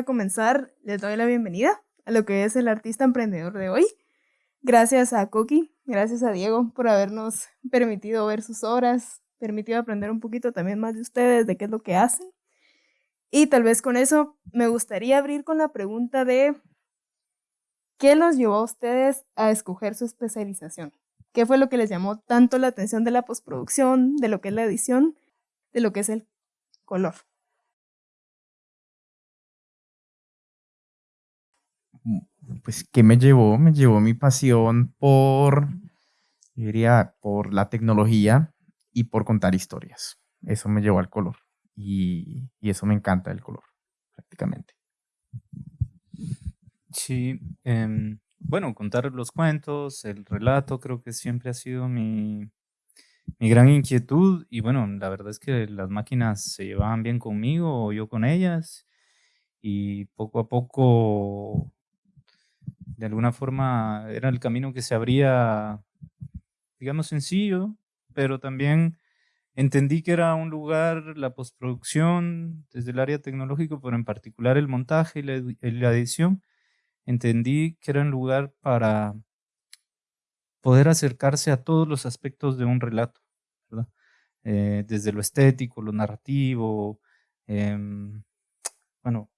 Para comenzar, les doy la bienvenida a lo que es el artista emprendedor de hoy. Gracias a Coqui, gracias a Diego por habernos permitido ver sus obras, permitido aprender un poquito también más de ustedes, de qué es lo que hacen. Y tal vez con eso me gustaría abrir con la pregunta de ¿qué los llevó a ustedes a escoger su especialización? ¿Qué fue lo que les llamó tanto la atención de la postproducción, de lo que es la edición, de lo que es el color? Pues, ¿qué me llevó? Me llevó mi pasión por, diría, por la tecnología y por contar historias. Eso me llevó al color y, eso me encanta el color, prácticamente. Sí, em, bueno, contar los cuentos, el relato, creo que siempre ha sido mi, mi gran inquietud y bueno, la verdad es que las máquinas se llevaban bien conmigo o yo con ellas y poco a poco, de alguna forma, era el camino que se abría, digamos, sencillo, pero también Entendí que era un lugar, la postproducción, desde el área tecnológico, pero en particular el montaje y la, edición, entendí que era un lugar para poder acercarse a todos los aspectos de un relato, eh, desde lo estético, lo narrativo, em, bueno,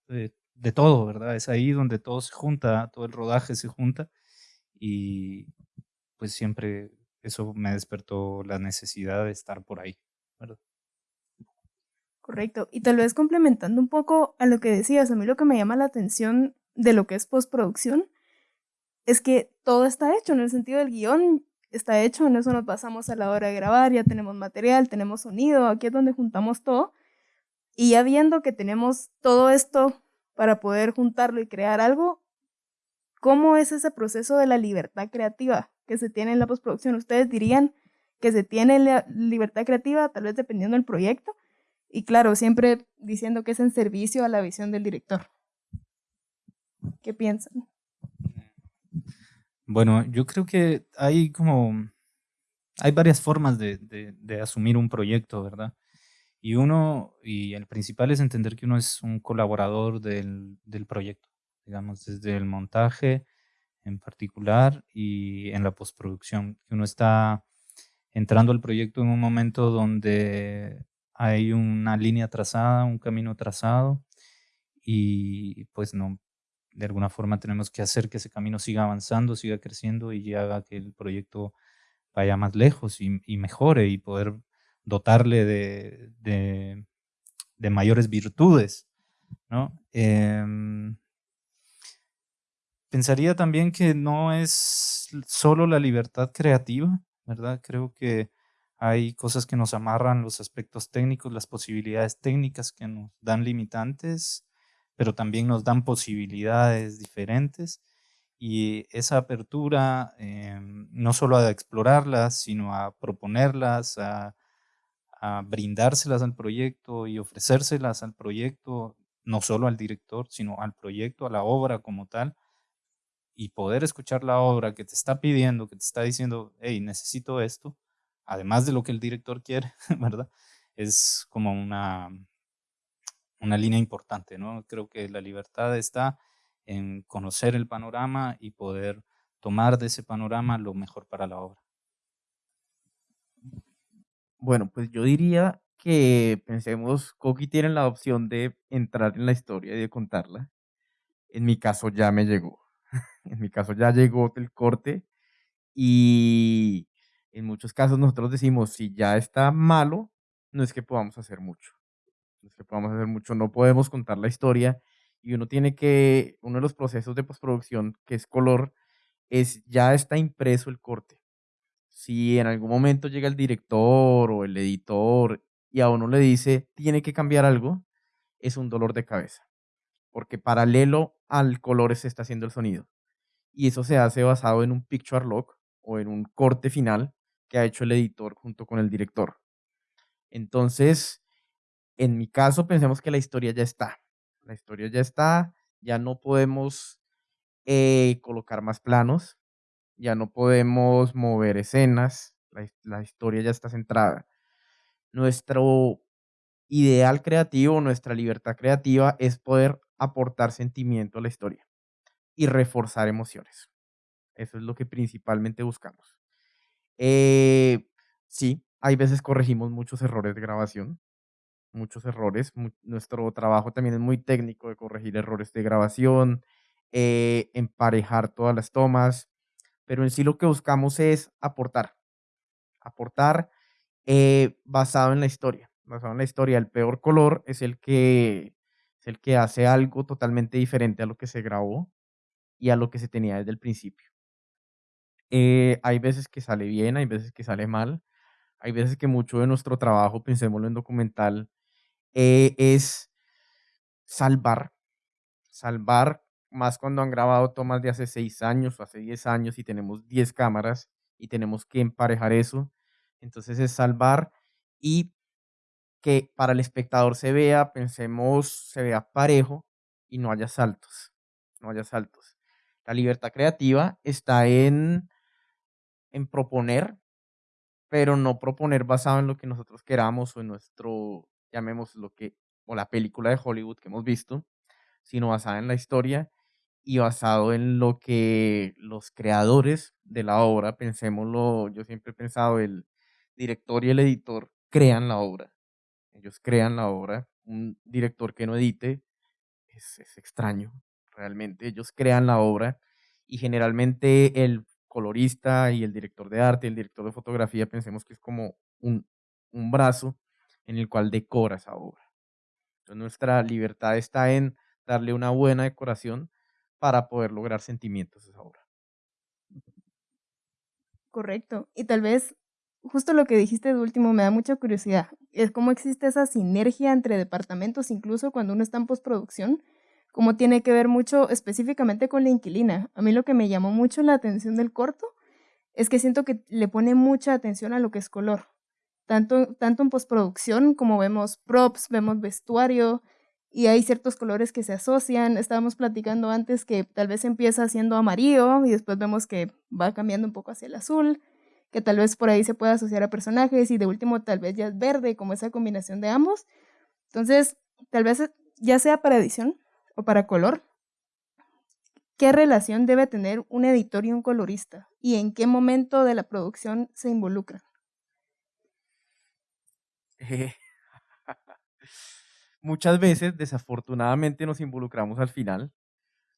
de todo, ¿verdad? Es ahí donde todo se junta, todo el rodaje se junta y pues siempre eso me despertó la necesidad de estar por ahí. Correcto. Y tal vez complementando un poco a lo que decías, a mí lo que me llama la atención de lo que es postproducción es que todo está hecho, en el sentido del guion está hecho, en eso nos pasamos a la hora de grabar, ya tenemos material, tenemos sonido, aquí es donde juntamos todo. Y ya viendo que tenemos todo esto para poder juntarlo y crear algo, ¿cómo es ese proceso de la libertad creativa? que se tiene en la postproducción? ¿Ustedes dirían que se tiene la libertad creativa, tal vez dependiendo del proyecto? Y claro, siempre diciendo que es en servicio a la visión del director. ¿Qué piensan? Bueno, yo creo que hay como, hay varias formas de, de asumir un proyecto, ¿verdad? Y uno, y el principal es entender que uno es un colaborador del, del proyecto, digamos, desde el montaje, en particular y en la postproducción, que uno está entrando al proyecto en un momento donde hay una línea trazada, un camino trazado y pues no, de alguna forma tenemos que hacer que ese camino siga avanzando, siga creciendo y haga que el proyecto vaya más lejos y, mejore y poder dotarle de, de, mayores virtudes, ¿no? Em, pensaría también que no es solo la libertad creativa, ¿verdad? Creo que hay cosas que nos amarran los aspectos técnicos, las posibilidades técnicas que nos dan limitantes, pero también nos dan posibilidades diferentes. Y esa apertura, em, no solo a explorarlas, sino a proponerlas, a, a brindárselas al proyecto y ofrecérselas al proyecto, no solo al director, sino al proyecto, a la obra como tal, y poder escuchar la obra que te está pidiendo, que te está diciendo, hey, necesito esto, además de lo que el director quiere, ¿verdad? Es como una, una línea importante, ¿no? Creo que la libertad está en conocer el panorama y poder tomar de ese panorama lo mejor para la obra. Bueno, pues yo diría que pensemos, Coqui tiene la opción de entrar en la historia y de contarla. En mi caso ya me llegó. En mi caso ya llegó el corte y en muchos casos nosotros decimos, si ya está malo, no es que podamos hacer mucho. No es que podamos hacer mucho, no podemos contar la historia y uno tiene que, uno de los procesos de postproducción, que es color, es ya está impreso el corte. Si en algún momento llega el director o el editor y a uno le dice, tiene que cambiar algo, es un dolor de cabeza. Porque paralelo al color se está haciendo el sonido y eso se hace basado en un picture lock o en un corte final que ha hecho el editor junto con el director. Entonces, en mi caso, pensemos que la historia ya está. La historia ya está, ya no podemos eh, colocar más planos, ya no podemos mover escenas, la, la historia ya está centrada. Nuestro ideal creativo, nuestra libertad creativa es poder aportar sentimiento a la historia y reforzar emociones. Eso es lo que principalmente buscamos. Eh, sí, hay veces corregimos muchos errores de grabación, muchos errores. nuestro trabajo también es muy técnico de corregir errores de grabación, eh, emparejar todas las tomas, pero en sí lo que buscamos es aportar, aportar eh, basado en la historia, basado en la historia. El peor color es el que es el que hace algo totalmente diferente a lo que se grabó y a lo que se tenía desde el principio. Eh, hay veces que sale bien, hay veces que sale mal, hay veces que mucho de nuestro trabajo, pensémoslo en documental, eh, es salvar, salvar, más cuando han grabado tomas de hace seis años o hace diez años y tenemos diez cámaras y tenemos que emparejar eso. Entonces es salvar y que para el espectador se vea, pensemos, se vea parejo y no haya saltos, no haya saltos. La libertad creativa está en en proponer, pero no proponer basado en lo que nosotros queramos o en nuestro, llamemos lo que, o la película de Hollywood que hemos visto, sino basada en la historia y basado en lo que los creadores de la obra, pensémoslo, yo siempre he pensado, el director y el editor crean la obra. Ellos crean la obra. Un director que no edite es, es extraño, realmente. Ellos crean la obra y generalmente el colorista y el director de arte, el director de fotografía, pensemos que es como un, un brazo en el cual decora esa obra. Entonces nuestra libertad está en darle una buena decoración para poder lograr sentimientos esa obra. Correcto. Y tal vez justo lo que dijiste de último me da mucha curiosidad. Es cómo existe esa sinergia entre departamentos, incluso cuando uno está en postproducción, como tiene que ver mucho específicamente con la inquilina. A mí lo que me llamó mucho la atención del corto es que siento que le pone mucha atención a lo que es color. Tanto, tanto en postproducción como vemos props, vemos vestuario y hay ciertos colores que se asocian. Estábamos platicando antes que tal vez empieza siendo amarillo y después vemos que va cambiando un poco hacia el azul, que tal vez por ahí se pueda asociar a personajes y de último tal vez ya es verde, como esa combinación de ambos. Entonces, tal vez ya sea para edición, o para color, ¿qué relación debe tener un editor y un colorista? ¿Y en qué momento de la producción se involucran? muchas veces, desafortunadamente, nos involucramos al final,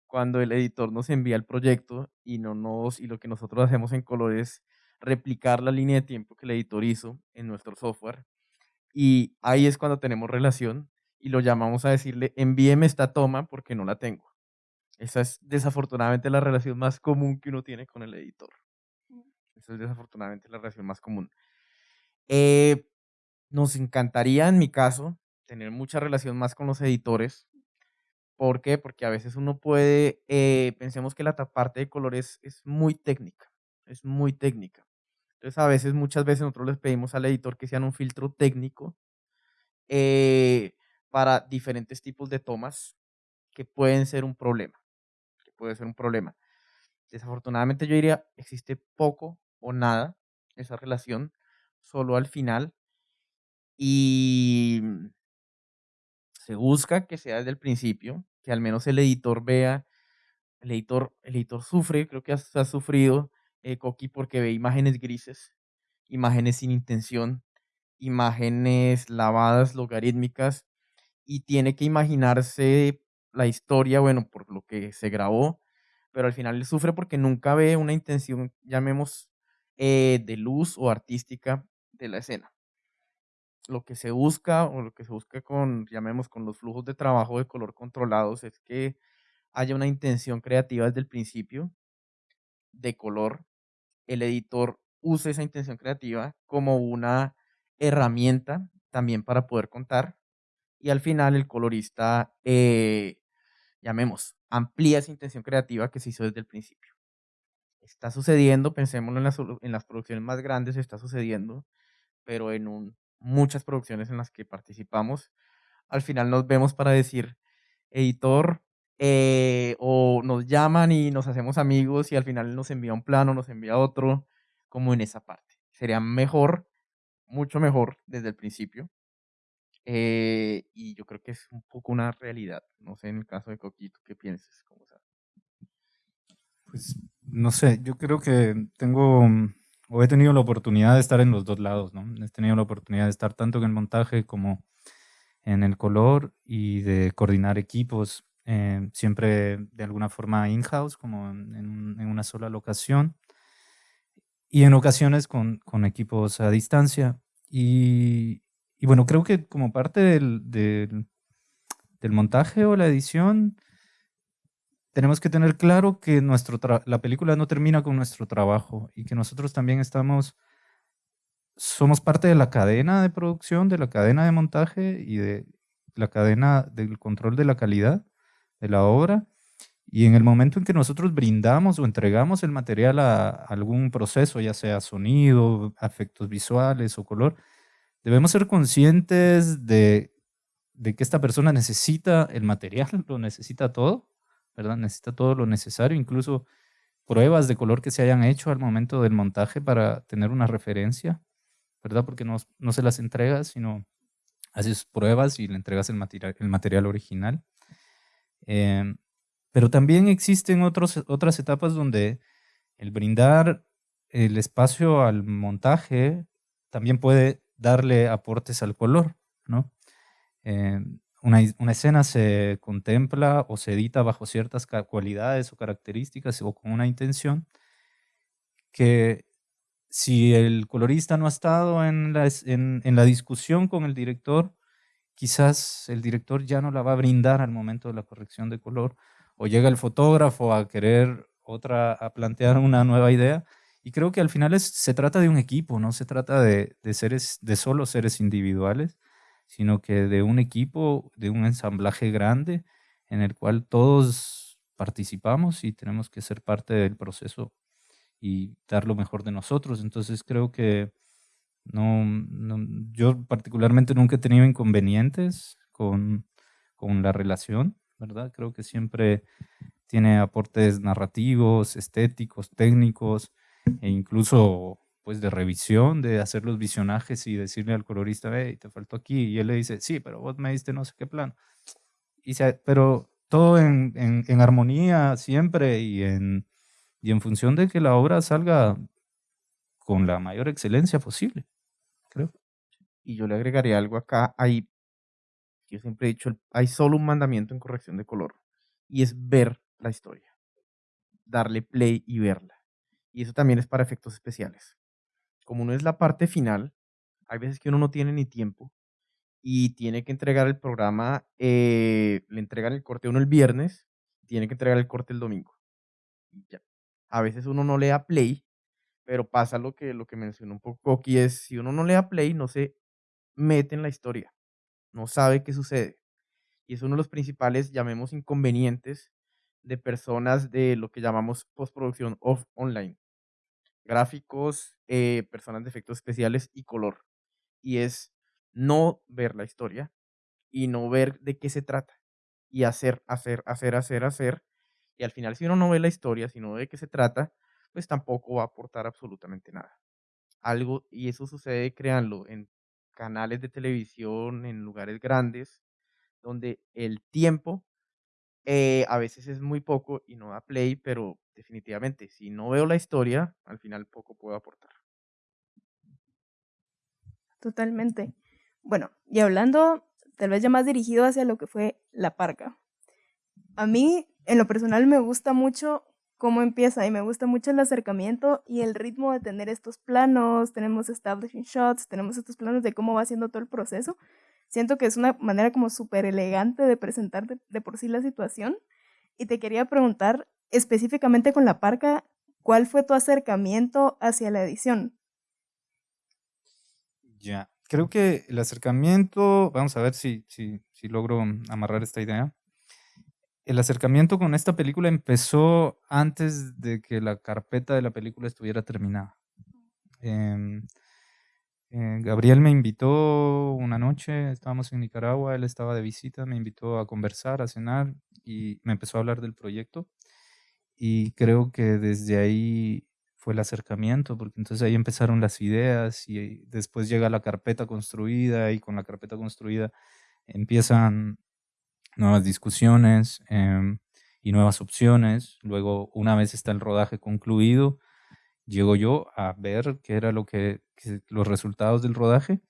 cuando el editor nos envía el proyecto y, no nos, y lo que nosotros hacemos en color es replicar la línea de tiempo que el editor hizo en nuestro software. Y ahí es cuando tenemos relación y lo llamamos a decirle, envíeme esta toma porque no la tengo. Esa es desafortunadamente la relación más común que uno tiene con el editor. Mm. Esa es desafortunadamente la relación más común. Eh, nos encantaría, en mi caso, tener mucha relación más con los editores. ¿Por qué? Porque a veces uno puede, eh, pensemos que la parte de colores es muy técnica, es muy técnica. Entonces, a veces, muchas veces nosotros les pedimos al editor que sean un filtro técnico eh, para diferentes tipos de tomas que pueden ser un problema, que puede ser un problema. Desafortunadamente yo diría, existe poco o nada esa relación, solo al final. Y se busca que sea desde el principio, que al menos el editor vea, el editor, el editor sufre, creo que ha, sufrido eh, Coqui porque ve imágenes grises, imágenes sin intención, imágenes lavadas, logarítmicas, y tiene que imaginarse la historia, bueno, por lo que se grabó, pero al final él sufre porque nunca ve una intención, llamemos, eh, de luz o artística de la escena. Lo que se busca o lo que se busca con, llamemos, con los flujos de trabajo de color controlados es que haya una intención creativa desde el principio de color. El editor use esa intención creativa como una herramienta también para poder contar y al final el colorista, eh, llamemos, amplía esa intención creativa que se hizo desde el principio. Está sucediendo, pensémoslo en las, en las producciones más grandes, está sucediendo, pero en un, muchas producciones en las que participamos, al final nos vemos para decir, editor, eh, o nos llaman y nos hacemos amigos y al final nos envía un plano, nos envía otro, como en esa parte. Sería mejor, mucho mejor desde el principio, Eh, y yo creo que es un poco una realidad. No sé en el caso de Coquito, ¿qué piensas? ¿Cómo Pues no sé, yo creo que tengo mm, he tenido la oportunidad de estar en los dos lados, ¿no? He tenido la oportunidad de estar tanto en el montaje como en el color y de coordinar equipos, eh, siempre de alguna forma in-house, como en, una sola locación, y en ocasiones con, equipos a distancia. Y, bueno, creo que como parte del, del montaje o la edición, tenemos que tener claro que nuestro la película no termina con nuestro trabajo y que nosotros también estamos, somos parte de la cadena de producción, de la cadena de montaje y de la cadena del control de la calidad de la obra. Y en el momento en que nosotros brindamos o entregamos el material a algún proceso, ya sea sonido, efectos visuales o color, debemos ser conscientes de, de que esta persona necesita el material, lo necesita todo, ¿verdad? Necesita todo lo necesario, incluso pruebas de color que se hayan hecho al momento del montaje para tener una referencia, ¿verdad? Porque no, no se las entregas, sino haces pruebas y le entregas el material, el material original. Em, pero también existen otras etapas donde el brindar el espacio al montaje también puede darle aportes al color, ¿no? Em, una, escena se contempla o se edita bajo ciertas cualidades o características o con una intención que si el colorista no ha estado en la, en, la discusión con el director, quizás el director ya no la va a brindar al momento de la corrección de color, o llega el fotógrafo a querer otra, a plantear una nueva idea. Y creo que al final se trata de un equipo, no se trata de, de seres, de solo seres individuales, sino que de un equipo, de un ensamblaje grande en el cual todos participamos y tenemos que ser parte del proceso y dar lo mejor de nosotros. Entonces creo que no, yo particularmente nunca he tenido inconvenientes con, con la relación, ¿verdad? Creo que siempre tiene aportes narrativos, estéticos, técnicos e incluso pues de revisión, de hacer los visionajes y decirle al colorista, hey, te faltó aquí, y él le dice, sí, pero vos me diste no sé qué plan. Y pero todo en, en, armonía siempre y en, y en función de que la obra salga con la mayor excelencia posible, creo. Y yo le agregaría algo acá, hay, yo siempre he dicho, hay solo un mandamiento en corrección de color, y es ver la historia, darle play y verla. Y eso también es para efectos especiales como no es la parte final, hay veces que uno no tiene ni tiempo y tiene que entregar el programa, eh, le entregan el corte uno el viernes, tiene que entregar el corte el domingo. ya. A veces uno no le da play, pero pasa lo que, lo que mencionó un poco aquí, es si uno no le da play, no se mete en la historia, no sabe qué sucede. Y es uno de los principales, llamemos, inconvenientes de personas de lo que llamamos postproducción off online gráficos, eh, personas de efectos especiales y color. Y es no ver la historia y no ver de qué se trata. Y hacer, hacer, hacer, hacer, hacer. Y al final, si uno no ve la historia, si no ve de qué se trata, pues tampoco va a aportar absolutamente nada. Algo, y eso sucede, créanlo, en canales de televisión, en lugares grandes, donde el tiempo eh, a veces es muy poco y no da play, pero definitivamente, si no veo la historia, al final poco puedo aportar. Totalmente. Bueno, y hablando tal vez ya más dirigido hacia lo que fue la parca. A mí, en lo personal, me gusta mucho cómo empieza y me gusta mucho el acercamiento y el ritmo de tener estos planos, tenemos establishing shots, tenemos estos planos de cómo va haciendo todo el proceso. Siento que es una manera como súper elegante de presentar de, por sí la situación. Y te quería preguntar específicamente con la parca, ¿cuál fue tu acercamiento hacia la edición? Ya, creo que el acercamiento, vamos a ver si, si, si logro amarrar esta idea. El acercamiento con esta película empezó antes de que la carpeta de la película estuviera terminada. Eh, eh, Gabriel me invitó una noche, estábamos en Nicaragua, él estaba de visita, me invitó a conversar, a cenar y me empezó a hablar del proyecto. Y creo que desde ahí fue el acercamiento, porque entonces ahí empezaron las ideas y después llega la carpeta construida y con la carpeta construida empiezan nuevas discusiones em, y nuevas opciones. Luego, una vez está el rodaje concluido, llego yo a ver qué era lo que, los resultados del rodaje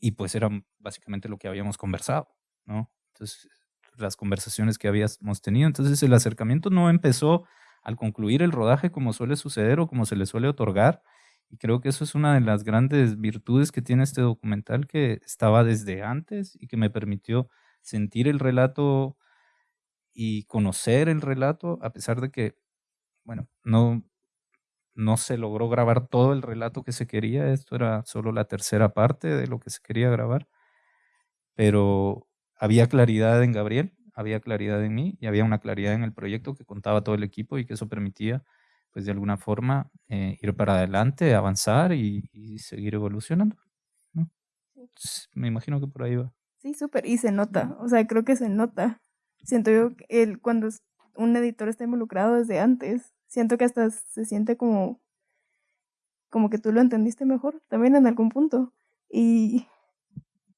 y pues era básicamente lo que habíamos conversado, ¿no? Entonces, las conversaciones que habíamos tenido. Entonces, el acercamiento no empezó al concluir el rodaje como suele suceder o como se le suele otorgar. Y creo que eso es una de las grandes virtudes que tiene este documental que estaba desde antes y que me permitió sentir el relato y conocer el relato, a pesar de que, bueno, no, no se logró grabar todo el relato que se quería, esto era solo la tercera parte de lo que se quería grabar, pero había claridad en Gabriel, había claridad en mí y había una claridad en el proyecto que contaba todo el equipo y que eso permitía, pues de alguna forma, eh, ir para adelante, avanzar y, seguir evolucionando. me imagino que por ahí va. Sí, súper, y se nota, o sea, creo que se nota. Siento yo que el, cuando un editor está involucrado desde antes, siento que hasta se siente como, como que tú lo entendiste mejor, también en algún punto. Y...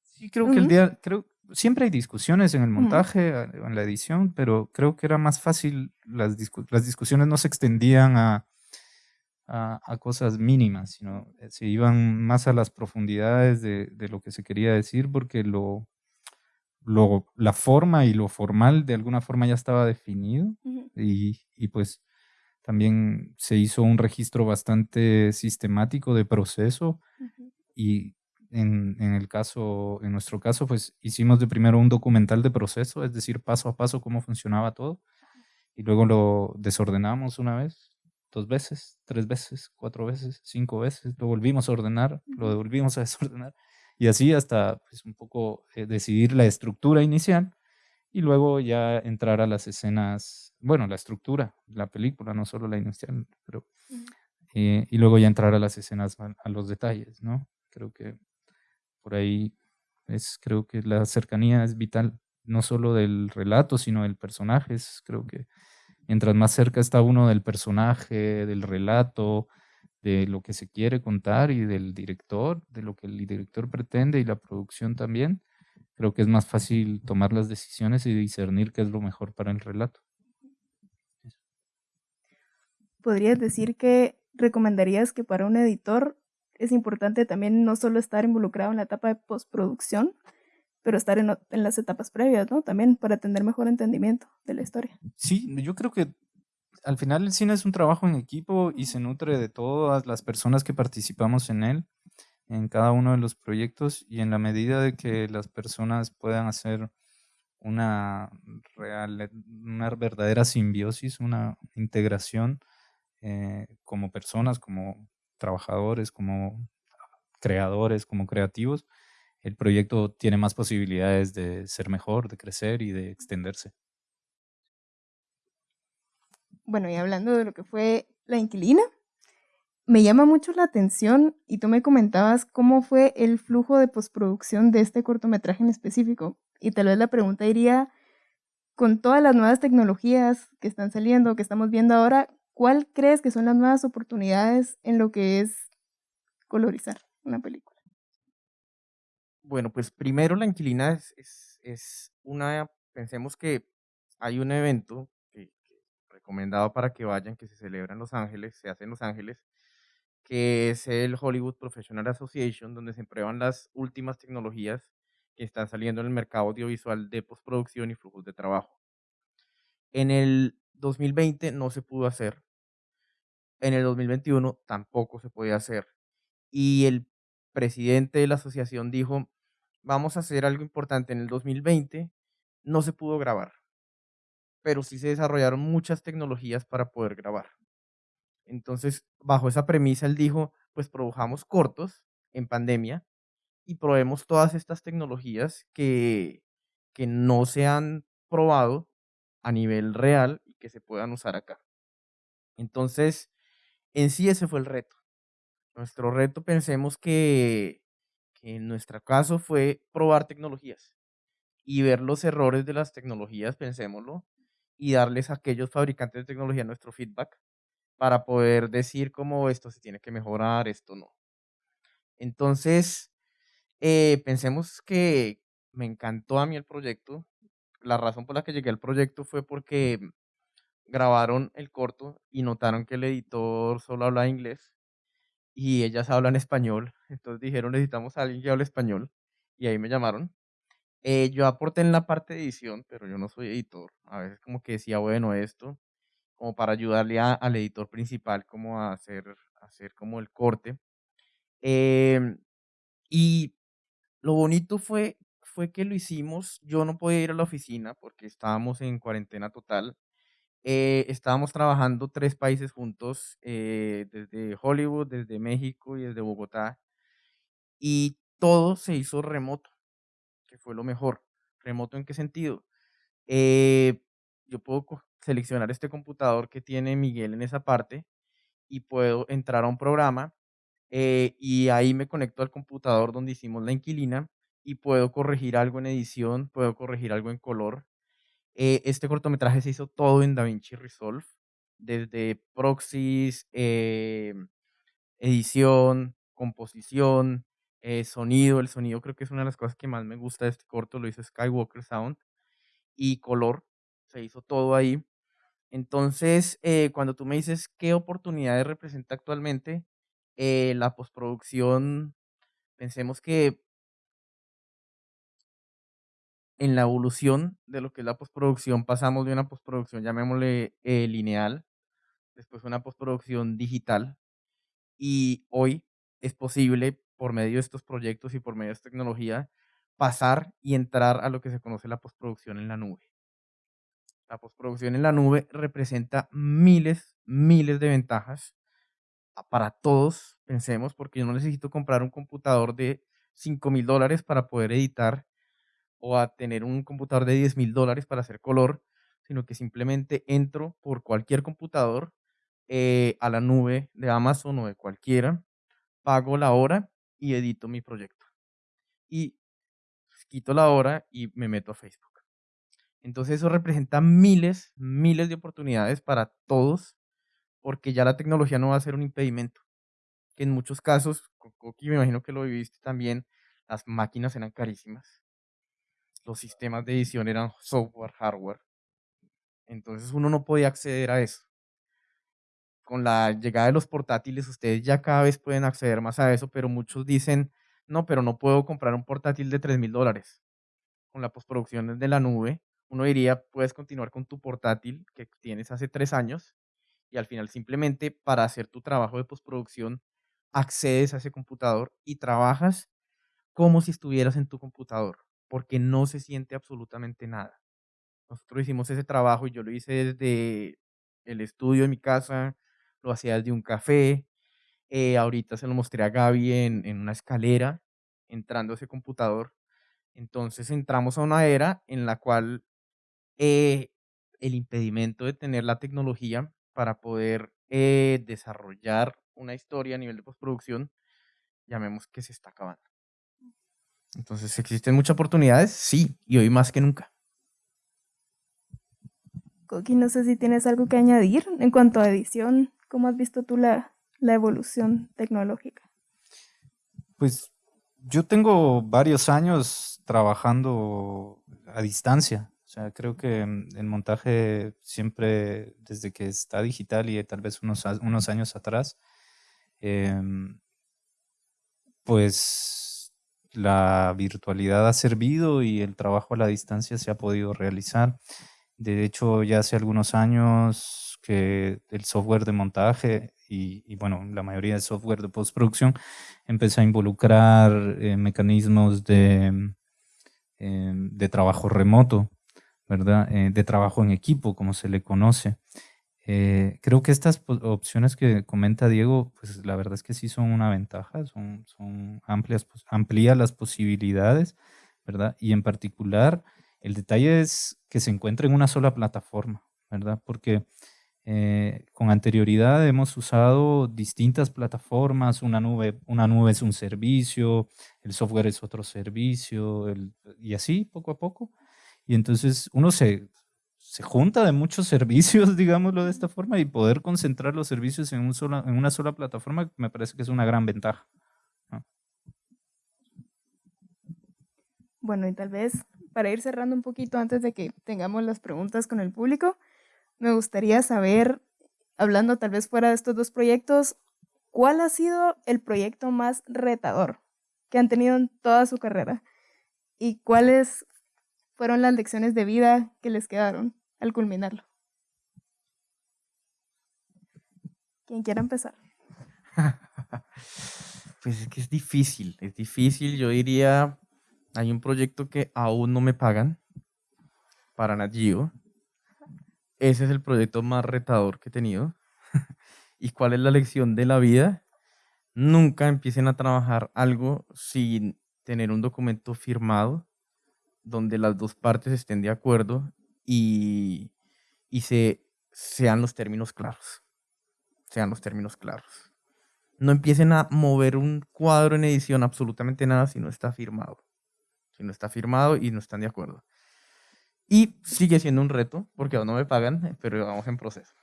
Sí, creo que el día, creo, siempre hay discusiones en el montaje, en la edición, pero creo que era más fácil, las, las discusiones no se extendían a, a, cosas mínimas, sino eh, se iban más a las profundidades de, de lo que se quería decir, porque lo, lo, la forma y lo formal de alguna forma ya estaba definido y, y, pues también se hizo un registro bastante sistemático de proceso y en, en, el caso, en nuestro caso, pues hicimos de primero un documental de proceso, es decir, paso a paso cómo funcionaba todo y luego lo desordenamos una vez, dos veces, tres veces, cuatro veces, cinco veces, lo volvimos a ordenar, lo devolvimos a desordenar y así hasta pues, un poco eh, decidir la estructura inicial y luego ya entrar a las escenas, bueno, la estructura, la película, no solo la inicial, pero... Eh, y luego ya entrar a las escenas, a, los detalles, ¿no? Creo que por ahí es, creo que la cercanía es vital, no solo del relato, sino del personaje. creo que mientras más cerca está uno del personaje, del relato, de lo que se quiere contar y del director, de lo que el director pretende y la producción también, creo que es más fácil tomar las decisiones y discernir qué es lo mejor para el relato. ¿Podrías decir que recomendarías que para un editor es importante también no solo estar involucrado en la etapa de postproducción, pero estar en, en, las etapas previas, ¿no? También para tener mejor entendimiento de la historia. Sí, yo creo que al final el cine es un trabajo en equipo y se nutre de todas las personas que participamos en él, en cada uno de los proyectos y en la medida de que las personas puedan hacer una real, una verdadera simbiosis, una integración eh, como personas, como trabajadores, como creadores, como creativos, el proyecto tiene más posibilidades de ser mejor, de crecer y de extenderse bueno, y hablando de lo que fue la inquilina, me llama mucho la atención y tú me comentabas cómo fue el flujo de postproducción de este cortometraje en específico. Y tal vez la pregunta iría, con todas las nuevas tecnologías que están saliendo, que estamos viendo ahora, ¿cuál crees que son las nuevas oportunidades en lo que es colorizar una película? Bueno, pues primero la inquilina es, es, es una, pensemos que hay un evento recomendado para que vayan, que se celebra en Los Ángeles, se hace en Los Ángeles, que es el Hollywood Professional Association, donde se prueban las últimas tecnologías que están saliendo en el mercado audiovisual de postproducción y flujos de trabajo. En el 2020 no se pudo hacer. En el 2021 tampoco se podía hacer. Y el presidente de la asociación dijo, vamos a hacer algo importante. En el 2020 no se pudo grabar pero sí se desarrollaron muchas tecnologías para poder grabar. Entonces, bajo esa premisa, él dijo, pues produjamos cortos en pandemia y probemos todas estas tecnologías que, que no se han probado a nivel real que se puedan usar acá. Entonces, en sí ese fue el reto. Nuestro reto, pensemos que, que en nuestro caso fue probar tecnologías y ver los errores de las tecnologías, pensémoslo, y darles a aquellos fabricantes de tecnología nuestro feedback para poder decir cómo esto se tiene que mejorar, esto no. Entonces, eh, pensemos que me encantó a mí el proyecto. La razón por la que llegué al proyecto fue porque grabaron el corto y notaron que el editor solo habla inglés y ellas hablan español. Entonces dijeron, necesitamos a alguien que hable español. Y ahí me llamaron. Eh, yo aporté en la parte de edición, pero yo no soy editor. A veces como que decía, bueno, esto, como para ayudarle al editor principal como a hacer, hacer como el corte. Em, y lo bonito fue, fue que lo hicimos. Yo no podía ir a la oficina porque estábamos en cuarentena total. Eh, estábamos trabajando tres países juntos, eh, desde Hollywood, desde México y desde Bogotá. Y todo se hizo remoto, que fue lo mejor. ¿Remoto en qué sentido? Eh, yo puedo seleccionar este computador que tiene Miguel en esa parte y puedo entrar a un programa y ahí me conecto al computador donde hicimos la inquilina y puedo corregir algo en edición, puedo corregir algo en color eh, este cortometraje se hizo todo en DaVinci Resolve, desde proxies, eh, edición, composición, eh, sonido. El sonido creo que es una de las cosas que más me gusta de este corto, lo hizo Skywalker Sound, y color, se hizo todo ahí. Entonces, cuando tú me dices qué oportunidades representa actualmente, la postproducción, pensemos que en la evolución de lo que es la postproducción, pasamos de una postproducción, llamémosle eh, lineal, después una postproducción digital, y hoy es posible, por medio de estos proyectos y por medio de esta tecnología, pasar y entrar a lo que se conoce la postproducción en la nube. La postproducción en la nube representa miles, miles de ventajas para todos, pensemos, porque yo no necesito comprar un computador de 5 mil dólares para poder editar o a tener un computador de 10 mil dólares para hacer color, sino que simplemente entro por cualquier computador eh, a la nube de Amazon o de cualquiera, pago la hora y edito mi proyecto. Y quito la hora y me meto a Facebook. Entonces eso representa miles, miles de oportunidades para todos, porque ya la tecnología no va a ser un impedimento. Que en muchos casos, Coqui me imagino que lo viviste también, las máquinas eran carísimas los sistemas de edición eran software, hardware. Entonces uno no podía acceder a eso. Con la llegada de los portátiles, ustedes ya cada vez pueden acceder más a eso, pero muchos dicen, no, pero no puedo comprar un portátil de 3 mil dólares. Con la postproducción de la nube, uno diría, puedes continuar con tu portátil que tienes hace tres años y al final simplemente para hacer tu trabajo de postproducción accedes a ese computador y trabajas como si estuvieras en tu computador porque no se siente absolutamente nada. Nosotros hicimos ese trabajo y yo lo hice desde el estudio de mi casa, lo hacía desde un café. Eh, ahorita se lo mostré a Gaby en, una escalera, entrando a ese computador. Entonces entramos a una era en la cual eh, el impedimento de tener la tecnología para poder eh, desarrollar una historia a nivel de postproducción, llamemos que se está acabando. Entonces, ¿existen muchas oportunidades? Sí, y hoy más que nunca. Coqui, no sé si tienes algo que añadir en cuanto a edición. ¿Cómo has visto tú la, la evolución tecnológica? Pues yo tengo varios años trabajando a distancia. O sea, creo que el montaje siempre, desde que está digital y tal vez unos, unos años atrás, em, pues la virtualidad ha servido y el trabajo a la distancia se ha podido realizar. De hecho, ya hace algunos años que el software de montaje y, bueno, la mayoría del software de postproducción empezó a involucrar eh, mecanismos de, em, de trabajo remoto, ¿verdad? Eh, de trabajo en equipo, como se le conoce. Eh, creo que estas opciones que comenta Diego, pues la verdad es que sí son una ventaja, son, son amplias, pues, amplía las posibilidades, ¿verdad? Y en particular, el detalle es que se encuentre en una sola plataforma, ¿verdad? Porque eh, con anterioridad hemos usado distintas plataformas, una nube, una nube es un servicio, el software es otro servicio, y así poco a poco. Y entonces uno se, se junta de muchos servicios, digámoslo de esta forma, y poder concentrar los servicios en, un sola, en una sola plataforma me parece que es una gran ventaja. Bueno, y tal vez para ir cerrando un poquito antes de que tengamos las preguntas con el público, me gustaría saber, hablando tal vez fuera de estos dos proyectos, ¿cuál ha sido el proyecto más retador que han tenido en toda su carrera? ¿Y cuáles fueron las lecciones de vida que les quedaron al culminarlo? Quien quiera empezar. pues es que es difícil, es difícil. Yo diría, hay un proyecto que aún no me pagan para Nagio. Ese es el proyecto más retador que he tenido. ¿Y cuál es la lección de la vida? Nunca empiecen a trabajar algo sin tener un documento firmado donde las dos partes estén de acuerdo y, y se, sean los términos claros. Sean los términos claros. No empiecen a mover un cuadro en edición, absolutamente nada, si no está firmado. Si no está firmado y no están de acuerdo. Y sigue siendo un reto, porque aún no me pagan, pero vamos en proceso.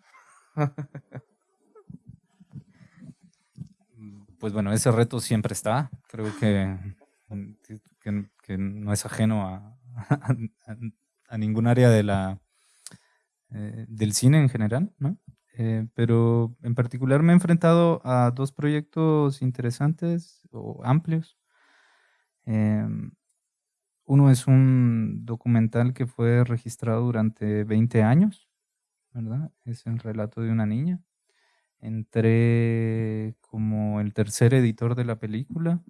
Pues bueno, ese reto siempre está. Creo que que, no es ajeno a, a, ningún área de la, eh, del cine en general, ¿no? Eh, pero en particular me he enfrentado a dos proyectos interesantes o amplios. Em, uno es un documental que fue registrado durante 20 años, ¿verdad? Es el relato de una niña. Entré como el tercer editor de la película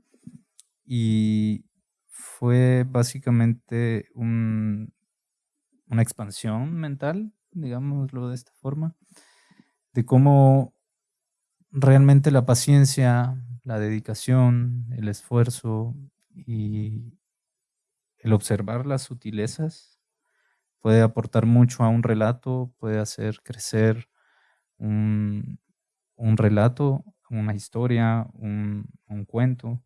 y fue básicamente una expansión mental, digámoslo de esta forma, de cómo realmente la paciencia, la dedicación, el esfuerzo y el observar las sutilezas puede aportar mucho a un relato, puede hacer crecer un, relato, una historia, un cuento.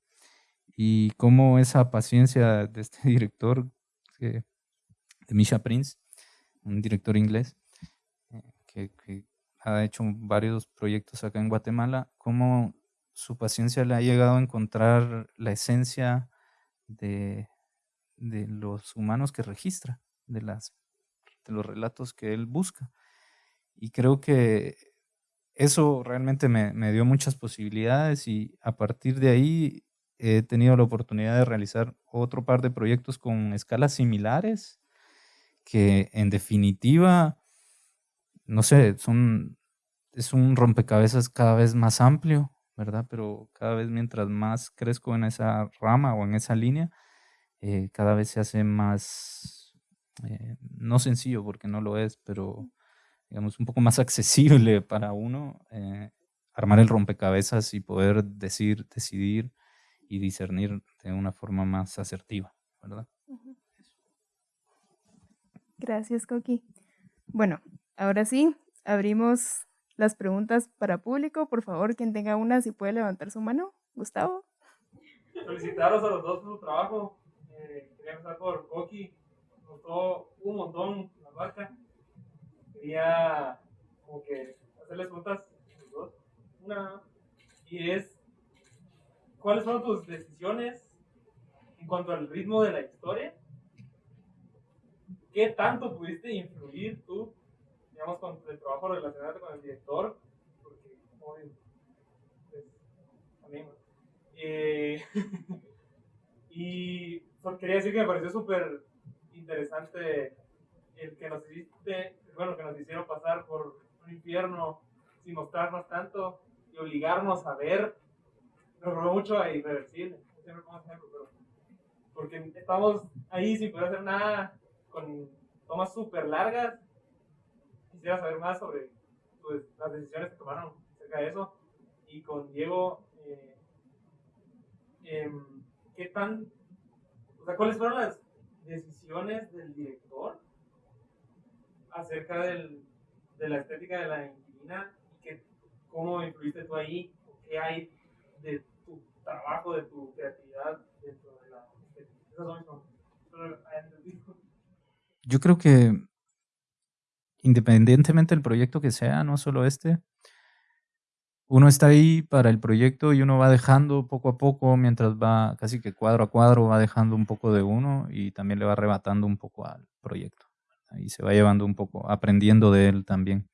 Y cómo esa paciencia de este director, Misha Prince, un director inglés, eh, que, ha hecho varios proyectos acá en Guatemala, cómo su paciencia le ha llegado a encontrar la esencia de, los humanos que registra, de los relatos que él busca. Y creo que eso realmente me, me dio muchas posibilidades y a partir de ahí he tenido la oportunidad de realizar otro par de proyectos con escalas similares, que en definitiva, no sé, es un rompecabezas cada vez más amplio, ¿verdad? Pero cada vez mientras más crezco en esa rama o en esa línea, eh, cada vez se hace más, eh, no sencillo porque no lo es, pero digamos un poco más accesible para uno eh, armar el rompecabezas y poder decir, decidir y discernir de una forma más asertiva, ¿verdad? Gracias, Coqui. Bueno, ahora sí, abrimos las preguntas para público. Por favor, quien tenga una, si puede levantar su mano. Gustavo. Felicitaros a los dos por su trabajo. Eh, quería empezar por Coqui. Gustó un montón la marca. Quería como que hacerles preguntas dos. Una, y es ¿cuáles fueron tus decisiones en cuanto al ritmo de la historia? ¿Qué tanto pudiste influir tú, digamos, con el trabajo relacionado con el director? Porque, como pues, eh, y quería decir que me pareció súper interesante el que nos hiciste, bueno, que nos hicieron pasar por un infierno sin mostrarnos tanto y obligarnos a ver nos robó mucho a Irreversible. Siempre pongo ejemplo, pero. Porque estamos ahí sin poder hacer nada, con tomas súper largas. Quisiera saber más sobre pues, las decisiones que tomaron acerca de eso. Y con Diego, eh, em, ¿qué tan. O sea, ¿cuáles fueron las decisiones del director acerca del, de la estética de la inquilina y que, cómo influiste tú ahí? ¿Qué hay de trabajo, de tu creatividad dentro de la... Yo creo que independientemente del proyecto que sea, no solo este, uno está ahí para el proyecto y uno va dejando poco a poco, mientras va casi que cuadro a cuadro, va dejando un poco de uno y también le va arrebatando un poco al proyecto. Y se va llevando un poco, aprendiendo de él también.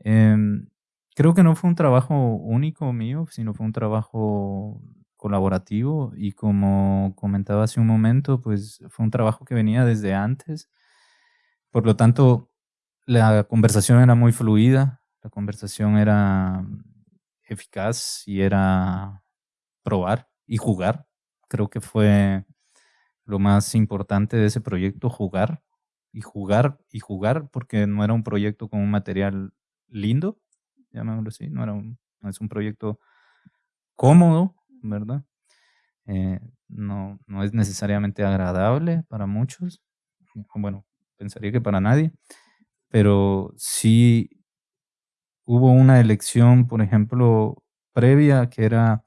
Em, creo que no fue un trabajo único mío, sino fue un trabajo colaborativo y como comentaba hace un momento, pues fue un trabajo que venía desde antes. Por lo tanto, la conversación era muy fluida, la conversación era eficaz y era probar y jugar. Creo que fue lo más importante de ese proyecto, jugar y jugar y jugar, porque no era un proyecto con un material lindo, llamémoslo así, no, era un, no es un proyecto cómodo, ¿verdad? Eh, no, no es necesariamente agradable para muchos, bueno, pensaría que para nadie, pero sí hubo una elección, por ejemplo, previa, que era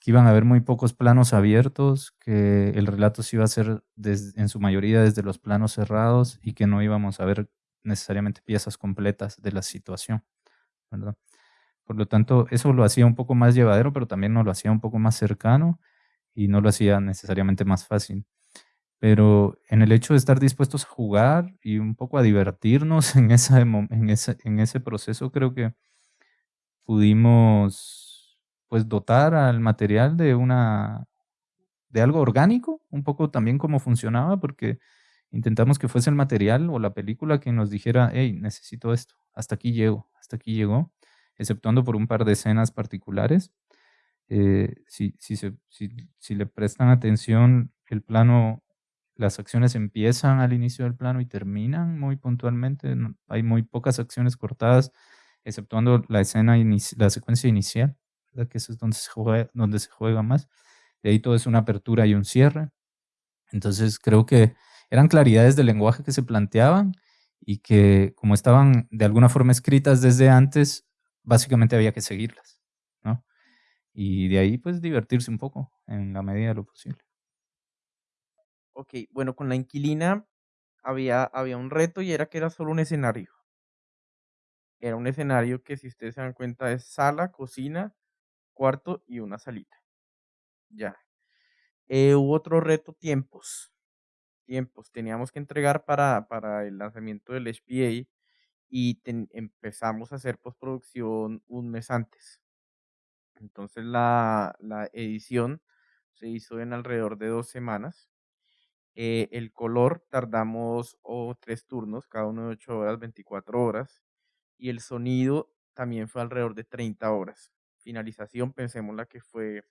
que iban a haber muy pocos planos abiertos, que el relato se iba a hacer en su mayoría desde los planos cerrados y que no íbamos a ver necesariamente piezas completas de la situación. Por lo tanto, eso lo hacía un poco más llevadero, pero también nos lo hacía un poco más cercano y no lo hacía necesariamente más fácil. Pero en el hecho de estar dispuestos a jugar y un poco a divertirnos en, esa, en, ese, en ese proceso, creo que pudimos pues dotar al material de una de algo orgánico, un poco también cómo funcionaba, porque intentamos que fuese el material o la película que nos dijera, hey, necesito esto, hasta aquí llego, hasta aquí llegó, exceptuando por un par de escenas particulares. Eh, si, si, si, si, le prestan atención, el plano, las acciones empiezan al inicio del plano y terminan muy puntualmente. hay muy pocas acciones cortadas, exceptuando la escena, la secuencia inicial, que eso es donde se, juega, se juega más. De ahí todo es una apertura y un cierre. Entonces creo que eran claridades del lenguaje que se planteaban y que como estaban de alguna forma escritas desde antes, básicamente había que seguirlas, ¿no? Y de ahí pues divertirse un poco en la medida de lo posible. Ok, bueno, con la inquilina había, había un reto y era que era solo un escenario. Era un escenario que si ustedes se dan cuenta es sala, cocina, cuarto y una salita. Ya. Eh, hubo otro reto, tiempos tiempos. Teníamos que entregar para, para el lanzamiento del HPA y empezamos a hacer postproducción un mes antes. Entonces la, la edición se hizo en alrededor de dos semanas. Eh, el color tardamos o tres turnos, cada uno de 8 horas, 24 horas. Y el sonido también fue alrededor de 30 horas. Finalización, pensemos la que fue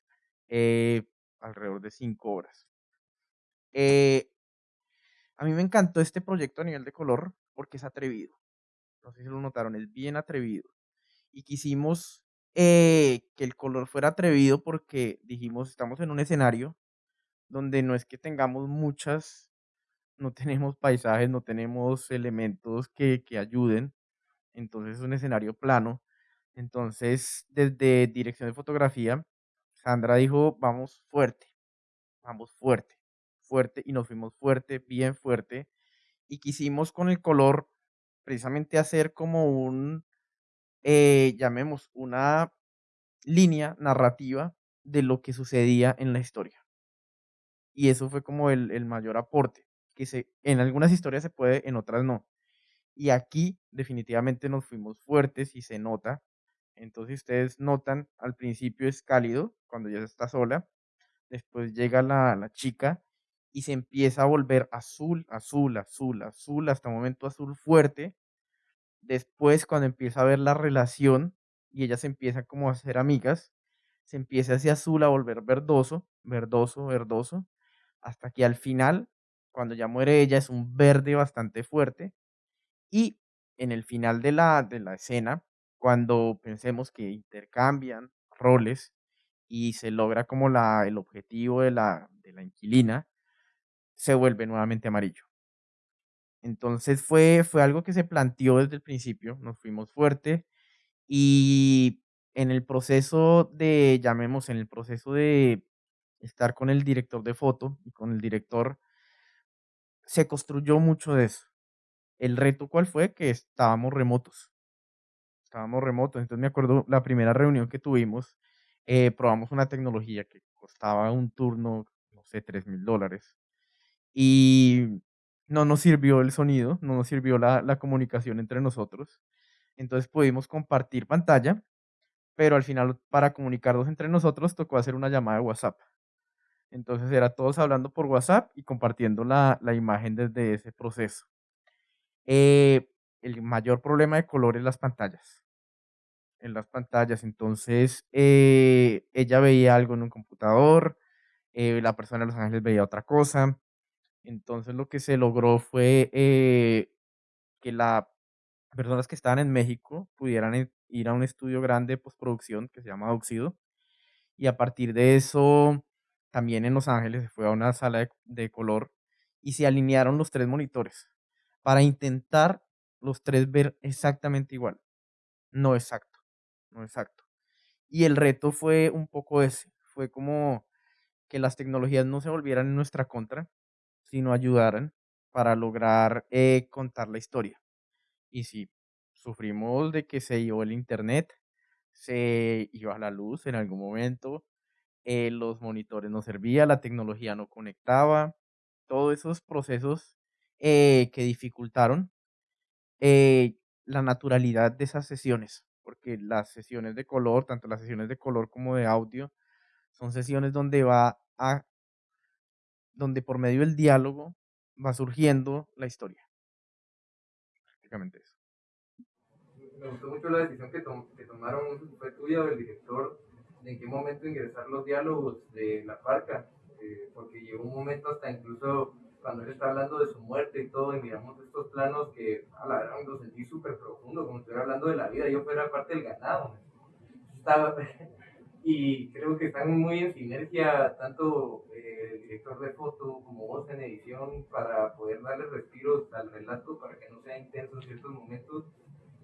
eh, alrededor de 5 horas. Eh, a mí me encantó este proyecto a nivel de color porque es atrevido. No sé si lo notaron, es bien atrevido. Y quisimos que el color fuera atrevido porque dijimos, estamos en un escenario donde no es que tengamos muchas, no tenemos paisajes, no tenemos elementos que, que ayuden. Entonces es un escenario plano. Entonces, desde dirección de fotografía, Sandra dijo, vamos fuerte, vamos fuerte fuerte y nos fuimos fuerte, bien fuerte. Y quisimos con el color precisamente hacer como un, eh, llamemos, una línea narrativa de lo que sucedía en la historia. Y eso fue como el, el mayor aporte, que se, en algunas historias se puede, en otras no. Y aquí definitivamente nos fuimos fuertes y se nota. Entonces ustedes notan, al principio es cálido, cuando ya está sola. Después llega la, la chica y se empieza a volver azul, azul, azul, azul, hasta un momento azul fuerte. Después, cuando empieza a ver la relación y ellas empiezan como a ser amigas, se empieza ese azul a volver verdoso, verdoso, verdoso, hasta que al final, cuando ya muere ella, es un verde bastante fuerte. Y en el final de la, de la escena, cuando pensemos que intercambian roles y se logra como la, el objetivo de la, de la inquilina, se vuelve nuevamente amarillo. Entonces fue, fue algo que se planteó desde el principio, nos fuimos fuerte y en el proceso de, llamemos, en el proceso de estar con el director de foto y con el director, se construyó mucho de eso. El reto, ¿cuál fue? Que estábamos remotos. Estábamos remotos. Entonces me acuerdo la primera reunión que tuvimos, eh, probamos una tecnología que costaba un turno, no sé, 3 mil dólares. Y no nos sirvió el sonido, no nos sirvió la, la comunicación entre nosotros. Entonces pudimos compartir pantalla, pero al final para comunicarnos entre nosotros tocó hacer una llamada de WhatsApp. Entonces era todos hablando por WhatsApp y compartiendo la, la imagen desde ese proceso. Eh, el mayor problema de color es las pantallas. En las pantallas, entonces eh, ella veía algo en un computador, eh, la persona de Los Ángeles veía otra cosa. Entonces lo que se logró fue que las personas que estaban en México pudieran ir a un estudio grande de postproducción que se llama Oxido. Y a partir de eso, también en Los Ángeles se fue a una sala de color y se alinearon los tres monitores para intentar los tres ver exactamente igual. No exacto, no exacto. Y el reto fue un poco ese, fue como que las tecnologías no se volvieran en nuestra contra, sino ayudaran para lograr eh, contar la historia. Y si sufrimos de que se iba el internet, se iba a la luz en algún momento, eh, los monitores no servían, la tecnología no conectaba, todos esos procesos eh, que dificultaron eh, la naturalidad de esas sesiones, porque las sesiones de color, tanto las sesiones de color como de audio, son sesiones donde va a, donde por medio del diálogo va surgiendo la historia. Prácticamente eso. Me gustó mucho la decisión que, que tomaron, fue tuya del director, en qué momento ingresar los diálogos de la parca, eh, porque llegó un momento hasta incluso cuando él está hablando de su muerte y todo, y miramos estos planos que, a la verdad, lo sentí súper profundo, como estuviera hablando de la vida, yo fuera parte del ganado. Estaba, y creo que están muy en sinergia, tanto eh, el director de foto como vos en edición, para poder darle respiros al relato, para que no sea intenso en ciertos momentos,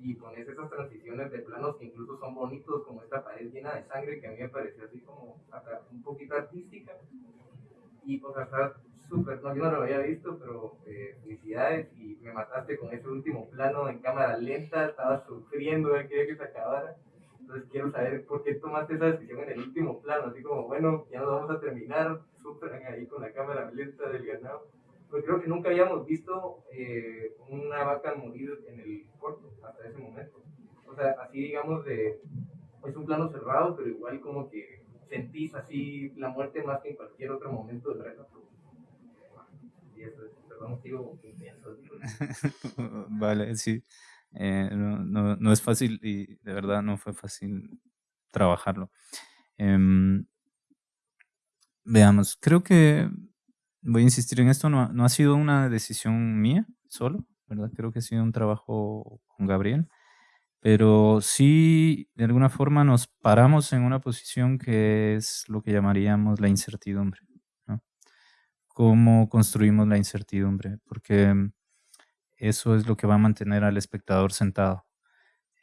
y pones esas transiciones de planos que incluso son bonitos, como esta pared llena de sangre, que a mí me pareció así como un poquito artística, y pues hasta súper, no, yo no lo había visto, pero eh, felicidades y me mataste con ese último plano en cámara lenta, estaba sufriendo, quería que se acabara. Entonces quiero saber por qué tomaste esa decisión en el último plano, así como, bueno, ya nos vamos a terminar, súper ahí con la cámara lenta del ganado. Pues creo que nunca habíamos visto eh, una vaca morir en el corto hasta ese momento. O sea, así digamos de, es un plano cerrado, pero igual como que sentís así la muerte más que en cualquier otro momento del relato. vale, sí. Eh, no, no, es fácil y de verdad no fue fácil trabajarlo. Em, veamos, creo que voy a insistir en esto, no, no, ha sido una decisión mía solo, ¿verdad? Creo que ha sido un trabajo con Gabriel, pero sí de alguna forma nos paramos en una posición que es lo que llamaríamos la incertidumbre cómo construimos la incertidumbre, porque mm, eso es lo que va a mantener al espectador sentado.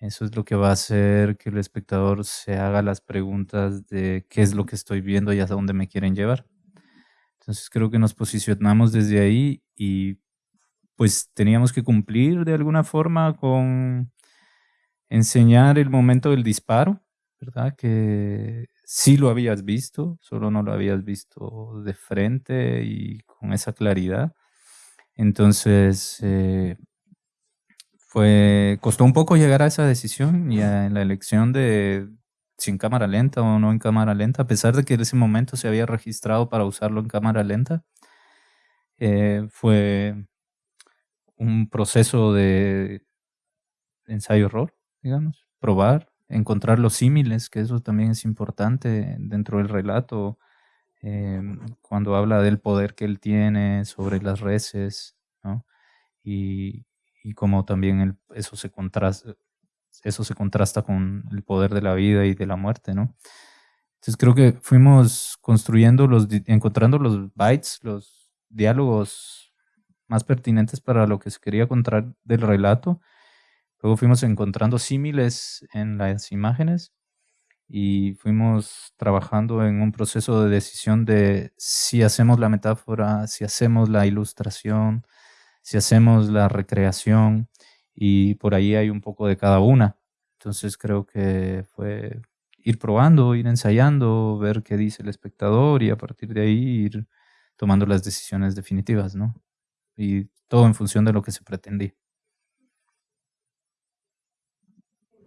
Eso es lo que va a hacer que el espectador se haga las preguntas de qué es lo que estoy viendo y hasta dónde me quieren llevar. Entonces creo que nos posicionamos desde ahí y pues teníamos que cumplir de alguna forma con enseñar el momento del disparo, ¿verdad? Que sí lo habías visto, solo no lo habías visto de frente y con esa claridad. Entonces, eh, fue, costó un poco llegar a esa decisión y en la elección de si en cámara lenta o no en cámara lenta, a pesar de que en ese momento se había registrado para usarlo en cámara lenta, eh, fue un proceso de ensayo-error, digamos, probar, encontrar los símiles, que eso también es importante dentro del relato, em, cuando habla del poder que él tiene sobre las reses, ¿no? y, y como también eso, se contrasta, eso se contrasta con el poder de la vida y de la muerte, ¿no? Entonces creo que fuimos construyendo los, encontrando los bytes, los diálogos más pertinentes para lo que se quería contar del relato Luego fuimos encontrando símiles en las imágenes y fuimos trabajando en un proceso de decisión de si hacemos la metáfora, si hacemos la ilustración, si hacemos la recreación y por ahí hay un poco de cada una. Entonces creo que fue ir probando, ir ensayando, ver qué dice el espectador y a partir de ahí ir tomando las decisiones definitivas, ¿no? Y todo en función de lo que se pretendía.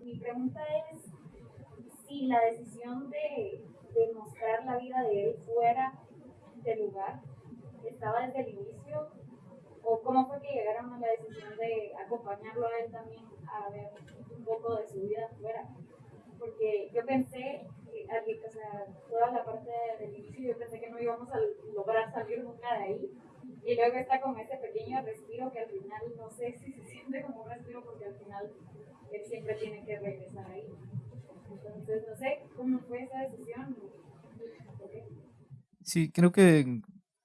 Mi pregunta es si la decisión de, de mostrar la vida de él fuera del lugar estaba desde el inicio o cómo fue que llegaron a la decisión de acompañarlo a él también a ver un poco de su vida fuera porque yo pensé, o sea, toda la parte del inicio, yo pensé que no íbamos a lograr salir nunca de ahí. Y luego está con ese pequeño respiro que al final no sé si se siente como un respiro porque al final él siempre tiene que regresar ahí. Entonces, no sé cómo fue esa decisión. Sí, creo que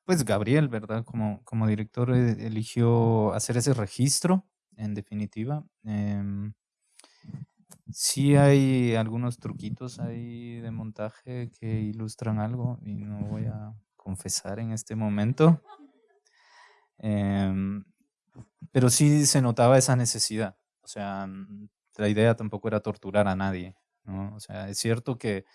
pues Gabriel, ¿verdad? Como, como director eh, eligió hacer ese registro, en definitiva. Eh, Sí hay algunos truquitos ahí de montaje que ilustran algo y no voy a confesar en este momento. Em, pero sí se notaba esa necesidad. O sea, la idea tampoco era torturar a nadie. ¿no? O sea, es cierto que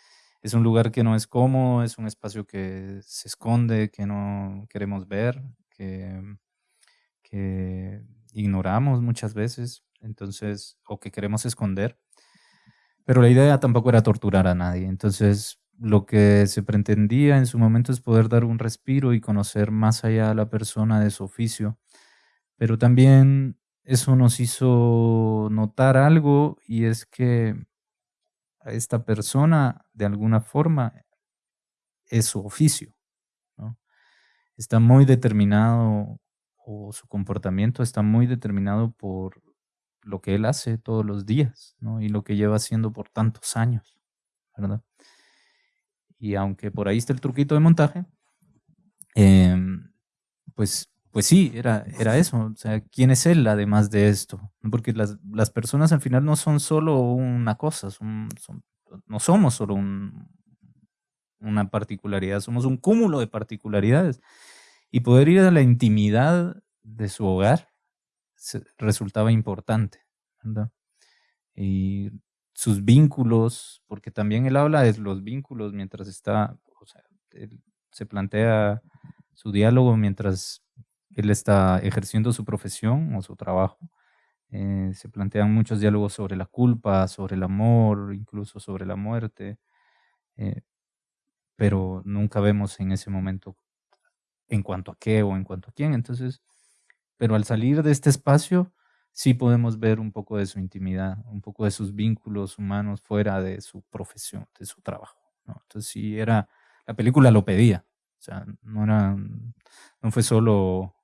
es un lugar que no es cómodo, es un espacio que se esconde, que no queremos ver, que, ignoramos muchas veces, entonces, o que queremos esconder. Pero la idea tampoco era torturar a nadie. Entonces, lo que se pretendía en su momento es poder dar un respiro y conocer más allá a la persona de su oficio. Pero también eso nos hizo notar algo y es que esta persona, de alguna forma, es su oficio. Está muy determinado, o su comportamiento está muy determinado por lo que él hace todos los días. Y lo que lleva haciendo por tantos años. Y aunque por ahí está el truquito de montaje, em, pues, pues sí, era, era eso. O sea, ¿quién es él además de esto? Porque las, las personas al final no son solo una cosa, son, no somos solo un, una particularidad, somos un cúmulo de particularidades. Y poder ir a la intimidad de su hogar, resultaba importante. Y sus vínculos, porque también él habla de los vínculos mientras está, o sea, se plantea su diálogo mientras él está ejerciendo su profesión o su trabajo. Eh, se plantean muchos diálogos sobre la culpa, sobre el amor, incluso sobre la muerte, eh, pero nunca vemos en ese momento en cuanto a qué o en cuanto a quién. Entonces, pero al salir de este espacio, sí podemos ver un poco de su intimidad, un poco de sus vínculos humanos fuera de su profesión, de su trabajo. Entonces sí era, la película lo pedía, o sea, no, era, no fue solo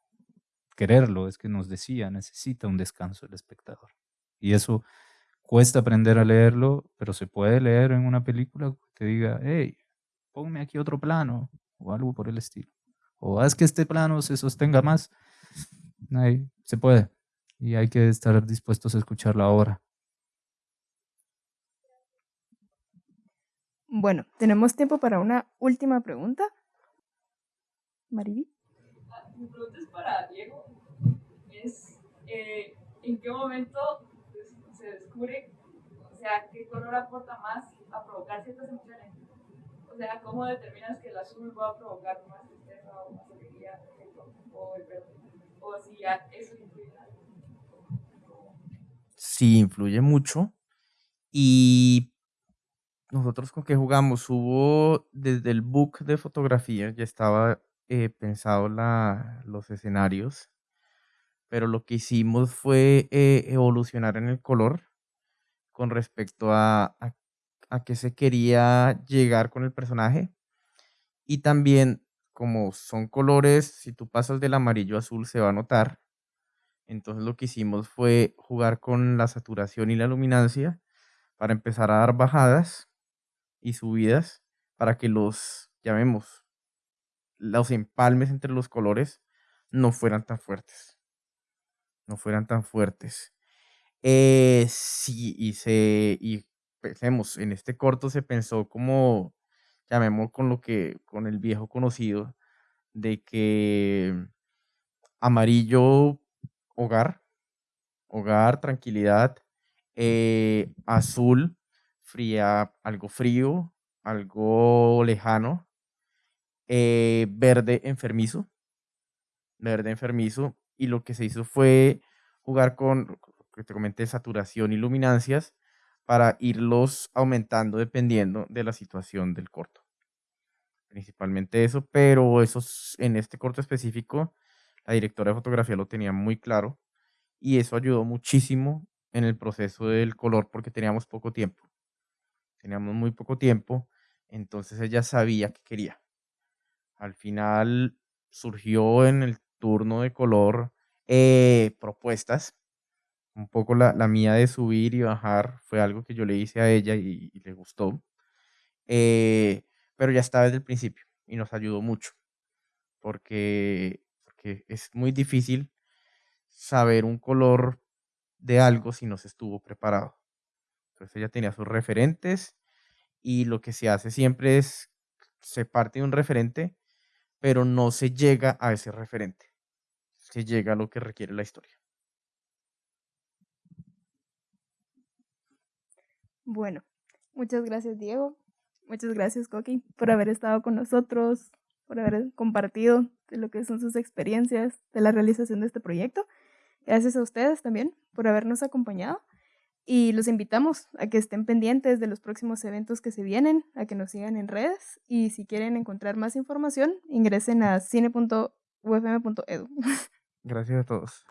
quererlo, es que nos decía, necesita un descanso el espectador. Y eso cuesta aprender a leerlo, pero se puede leer en una película que te diga, hey, ponme aquí otro plano, o algo por el estilo. O haz que este plano se sostenga más Ahí se puede. Y hay que estar dispuestos a escucharlo ahora. Bueno, tenemos tiempo para una última pregunta. Mariby. Mi pregunta es para Diego. Es, eh, ¿en qué momento se descubre, o sea, qué color aporta más a provocar ciertas emociones? O sea, ¿cómo determinas que el azul va a provocar más tristeza o más alegría o el verde? Sí, influye mucho. Y nosotros con qué jugamos, hubo desde el book de fotografía, ya estaba eh, pensado la, los escenarios, pero lo que hicimos fue eh, evolucionar en el color con respecto a, a, qué se quería llegar con el personaje. Y también como son colores, si tú pasas del amarillo a azul se va a notar. Entonces lo que hicimos fue jugar con la saturación y la luminancia para empezar a dar bajadas y subidas para que los, llamemos, los empalmes entre los colores no fueran tan fuertes. No fueran tan fuertes. Eh, sí, y se, y pensemos, en este corto se pensó como llamemos con lo que, con el viejo conocido, de que amarillo hogar, hogar, tranquilidad, eh, azul, fría, algo frío, algo lejano, eh, verde enfermizo, verde enfermizo, y lo que se hizo fue jugar con, que te comenté, saturación y luminancias para irlos aumentando dependiendo de la situación del corto. Principalmente eso, pero eso en este corto específico, la directora de fotografía lo tenía muy claro y eso ayudó muchísimo en el proceso del color porque teníamos poco tiempo. Teníamos muy poco tiempo, entonces ella sabía que quería. Al final surgió en el turno de color eh, propuestas. Un poco la, mía de subir y bajar fue algo que yo le hice a ella y, le gustó. Eh, pero ya estaba desde el principio y nos ayudó mucho porque, porque es muy difícil saber un color de algo si no se estuvo preparado. Entonces ella tenía sus referentes y lo que se hace siempre es, se parte de un referente, pero no se llega a ese referente. Se llega a lo que requiere la historia. Bueno, muchas gracias Diego, muchas gracias Coqui por haber estado con nosotros, por haber compartido de lo que son sus experiencias de la realización de este proyecto. Gracias a ustedes también por habernos acompañado y los invitamos a que estén pendientes de los próximos eventos que se vienen, a que nos sigan en redes y si quieren encontrar más información, ingresen a cine.ufm.edu. Gracias a todos.